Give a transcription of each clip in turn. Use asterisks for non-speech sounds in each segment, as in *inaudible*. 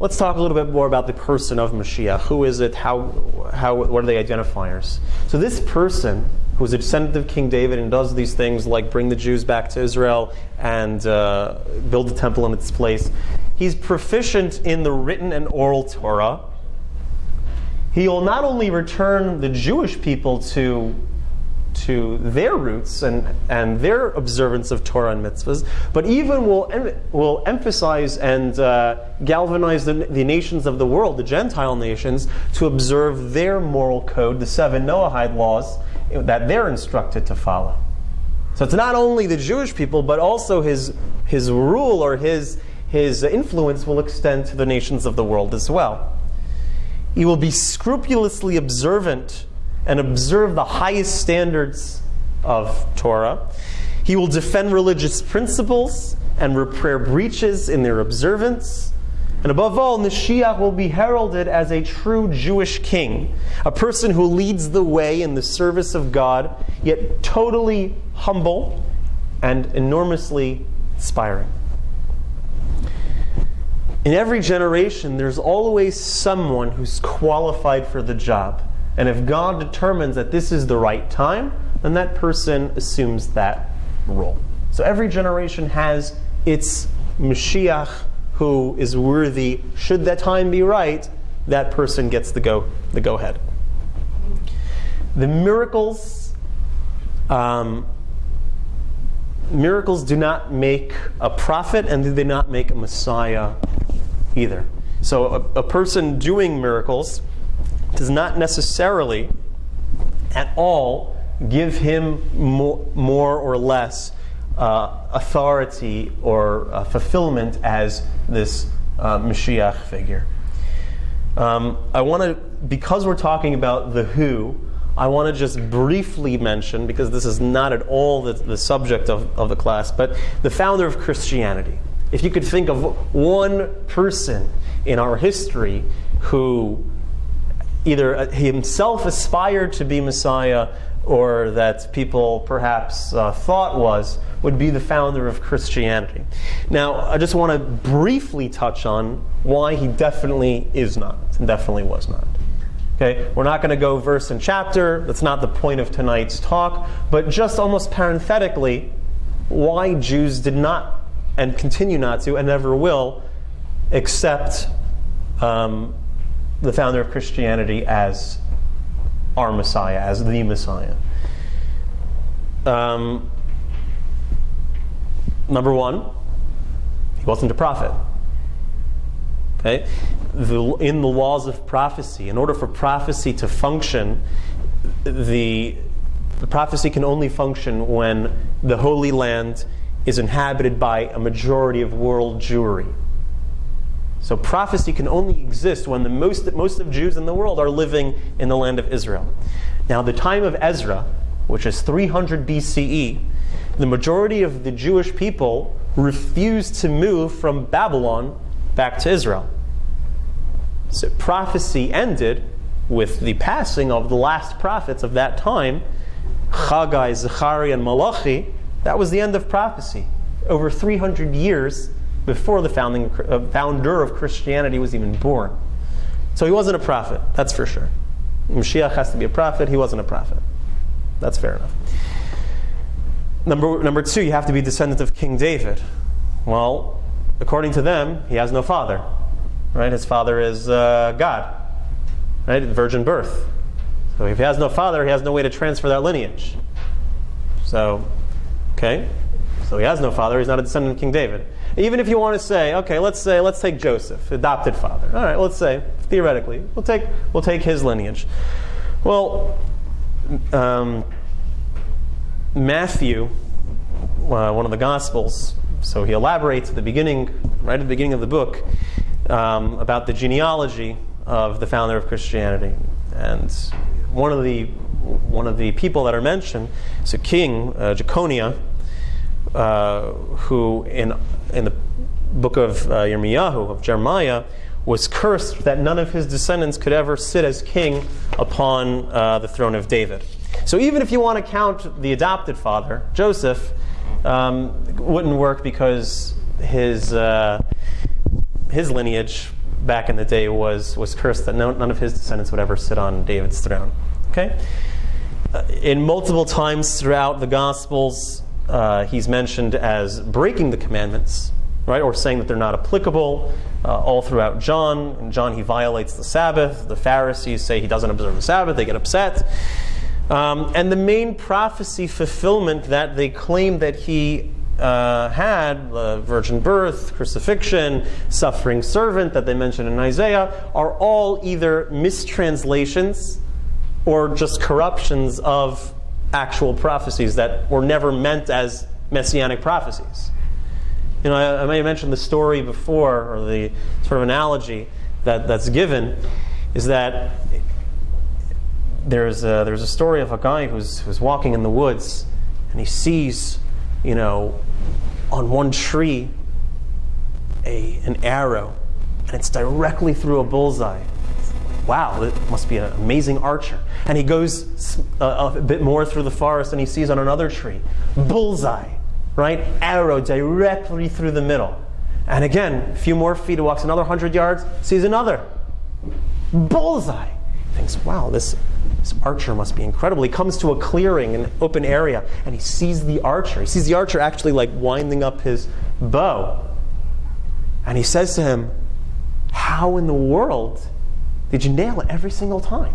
let's talk a little bit more about the person of Mashiach. Who is it? How, how, what are the identifiers? So this person, who is a descendant of King David and does these things like bring the Jews back to Israel and uh, build the temple in its place, he's proficient in the written and oral Torah. He will not only return the Jewish people to to their roots and, and their observance of Torah and mitzvahs, but even will, em- will emphasize and uh, galvanize the, the nations of the world, the Gentile nations, to observe their moral code, the seven Noahide laws that they're instructed to follow. So it's not only the Jewish people, but also his, his rule or his, his influence will extend to the nations of the world as well. He will be scrupulously observant and observe the highest standards of Torah. He will defend religious principles and repair breaches in their observance. And above all, Mashiach will be heralded as a true Jewish king, a person who leads the way in the service of God, yet totally humble and enormously inspiring. In every generation, there's always someone who's qualified for the job. And if God determines that this is the right time, then that person assumes that role. So every generation has its Mashiach who is worthy. Should that time be right, that person gets the go, the go ahead. The miracles, um, miracles do not make a prophet, and they do not make a Messiah either. So a, a person doing miracles does not necessarily at all give him more, more or less uh, authority or uh, fulfillment as this uh, Mashiach figure. Um, I want to, because we're talking about the who, I want to just briefly mention, because this is not at all the, the subject of, of the class, but the founder of Christianity. If you could think of one person in our history who either uh, himself aspired to be Messiah or that people perhaps uh, thought was, would be the founder of Christianity. Now, I just want to briefly touch on why he definitely is not, and definitely was not. Okay, we're not going to go verse and chapter. That's not the point of tonight's talk. But just almost parenthetically, why Jews did not and continue not to and never will accept um, the founder of Christianity as our Messiah, as the Messiah. Um, number one, he wasn't a prophet. Okay? The, in the laws of prophecy, in order for prophecy to function, the, the prophecy can only function when the Holy Land is inhabited by a majority of world Jewry. So prophecy can only exist when the most, most of Jews in the world are living in the land of Israel. Now, the time of Ezra, which is 300 BCE, the majority of the Jewish people refused to move from Babylon back to Israel. So prophecy ended with the passing of the last prophets of that time, Haggai, Zechariah, and Malachi. That was the end of prophecy. Over 300 years before the founding, uh, founder of Christianity was even born. So he wasn't a prophet, that's for sure. Mashiach has to be a prophet, he wasn't a prophet. That's fair enough. Number, number two, you have to be descendant of King David. Well, according to them, he has no father. Right? His father is uh, God. Right? Virgin birth. So if he has no father, he has no way to transfer that lineage. So, okay. So he has no father, he's not a descendant of King David. Even if you want to say, okay, let's say, let's take Joseph, adopted father. All right, let's say, theoretically, we'll take, we'll take his lineage. Well, um, Matthew, uh, one of the Gospels, so he elaborates at the beginning, right at the beginning of the book, um, about the genealogy of the founder of Christianity. And one of the one of the people that are mentioned is a king, uh, Jeconiah, uh, who in in the book of uh, Yirmiyahu, of Jeremiah, was cursed that none of his descendants could ever sit as king upon uh, the throne of David. So even if you want to count the adopted father, Joseph, um, wouldn't work because his, uh, his lineage back in the day was, was cursed that no, none of his descendants would ever sit on David's throne. Okay? Uh, in multiple times throughout the Gospels, uh, he's mentioned as breaking the commandments, right? Or saying that they're not applicable. Uh, all throughout John. In John, he violates the Sabbath. The Pharisees say he doesn't observe the Sabbath. They get upset. Um, and the main prophecy fulfillment that they claim that he uh, had, the virgin birth, crucifixion, suffering servant that they mention in Isaiah, are all either mistranslations or just corruptions of actual prophecies that were never meant as messianic prophecies. You know, I, I may have mentioned the story before, or the sort of analogy that, that's given, is that there's a, there's a story of a guy who's, who's walking in the woods and he sees, you know, on one tree a, an arrow and it's directly through a bullseye. Wow, that must be an amazing archer. And he goes a, a bit more through the forest and he sees on another tree, bullseye, right? Arrow directly through the middle. And again, a few more feet, he walks another 100 yards, sees another, bullseye. He thinks, wow, this this archer must be incredible. He comes to a clearing, an open area, and he sees the archer. He sees the archer actually like winding up his bow. And he says to him, How in the world did you nail it every single time?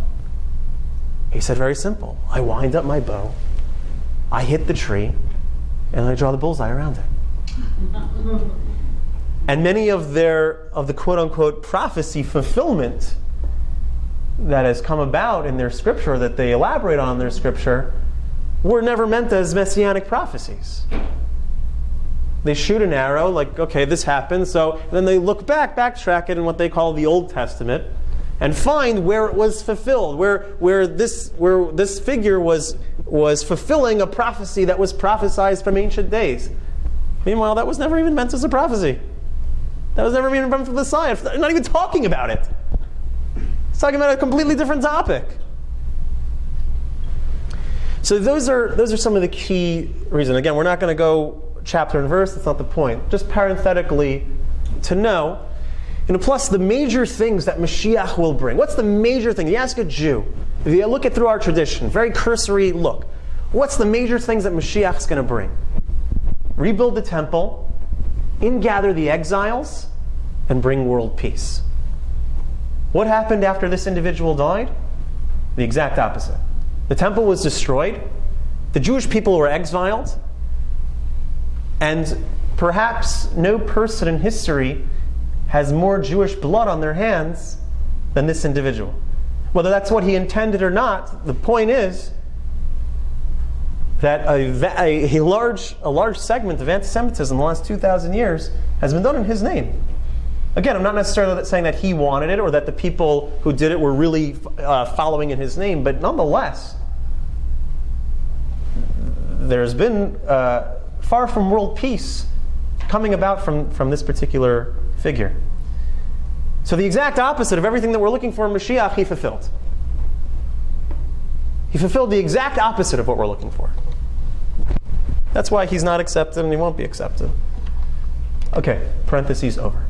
He said, Very simple. I wind up my bow, I hit the tree, and I draw the bullseye around it. *laughs* and many of their of the quote unquote prophecy fulfillment that has come about in their scripture that they elaborate on in their scripture were never meant as messianic prophecies. They shoot an arrow, like, okay, this happened, so then they look back, backtrack it in what they call the Old Testament, and find where it was fulfilled, where, where, this, where this figure was, was fulfilling a prophecy that was prophesied from ancient days. Meanwhile, that was never even meant as a prophecy. That was never even meant for the Messiah. They're not even talking about it. It's talking about a completely different topic. So those are those are some of the key reasons. Again, we're not going to go chapter and verse. That's not the point. Just parenthetically, to know. And plus, the major things that Mashiach will bring. What's the major thing? You ask a Jew. If you look at through our tradition, very cursory look. What's the major things that Mashiach is going to bring? Rebuild the temple, ingather the exiles, and bring world peace. What happened after this individual died? The exact opposite. The temple was destroyed, the Jewish people were exiled, and perhaps no person in history has more Jewish blood on their hands than this individual. Whether that's what he intended or not, the point is that a, a, a large, a large segment of anti Semitism in the last 2,000 years has been done in his name. Again, I'm not necessarily saying that he wanted it or that the people who did it were really uh, following in his name, but nonetheless, there's been uh, far from world peace coming about from, from this particular figure. So, the exact opposite of everything that we're looking for in Mashiach, he fulfilled. He fulfilled the exact opposite of what we're looking for. That's why he's not accepted and he won't be accepted. Okay, parentheses over.